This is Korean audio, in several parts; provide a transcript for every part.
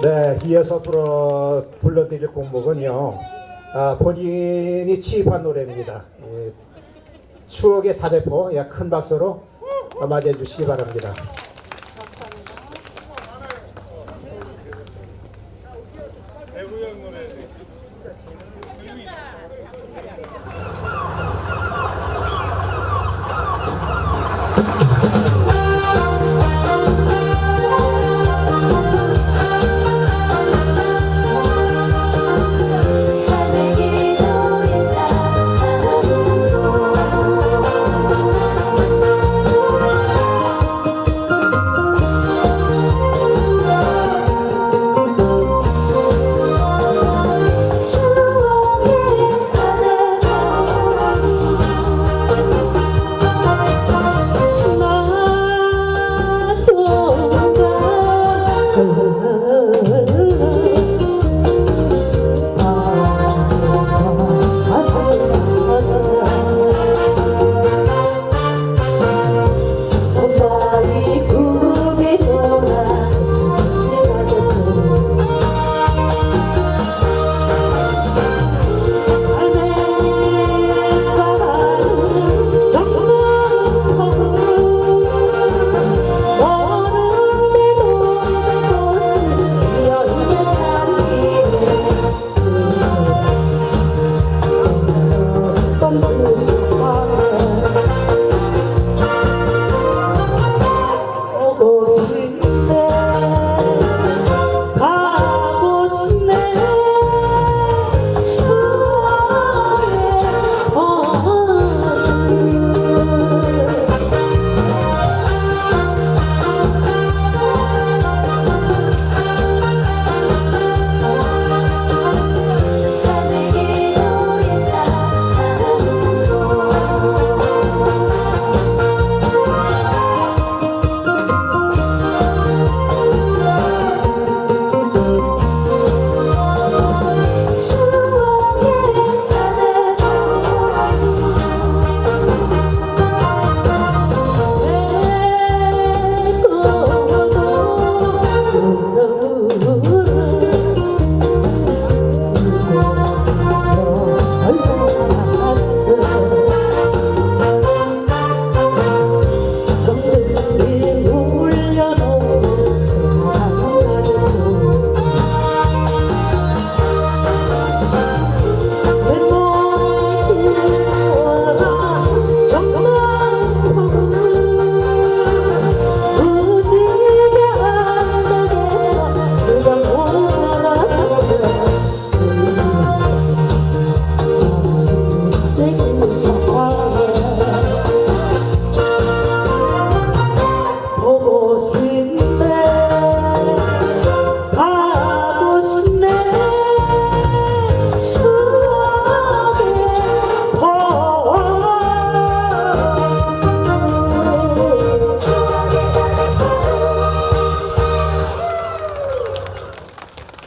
네, 이어서 불러, 불러드릴 곡목은요. 아, 본인이 취입한 노래입니다. 예, 추억의 다대포, 야, 큰 박수로 맞이해 주시기 바랍니다. 노래. Senhor.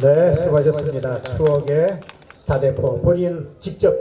네, 수고하셨습니다. 추억의 다대포. 본인 직접